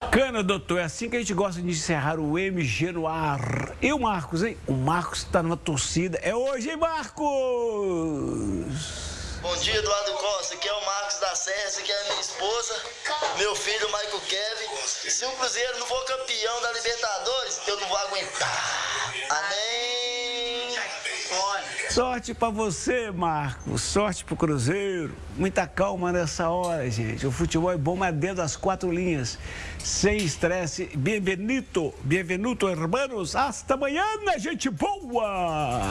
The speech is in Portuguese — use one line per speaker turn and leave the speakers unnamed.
Bacana, doutor. É assim que a gente gosta de encerrar o MG no ar. E o Marcos, hein? O Marcos está numa torcida. É hoje, hein, Marcos?
Bom dia, Eduardo Costa. Aqui é o Marcos da Serra, aqui é a minha esposa, meu filho, Michael Kevin. Se o Cruzeiro não for campeão da Libertadores, eu não vou aguentar. Amém.
Sorte para você, Marcos. Sorte pro Cruzeiro. Muita calma nessa hora, gente. O futebol é bom, mas dentro das quatro linhas. Sem estresse. Bienvenido, bienvenido, hermanos. Hasta amanhã, gente boa!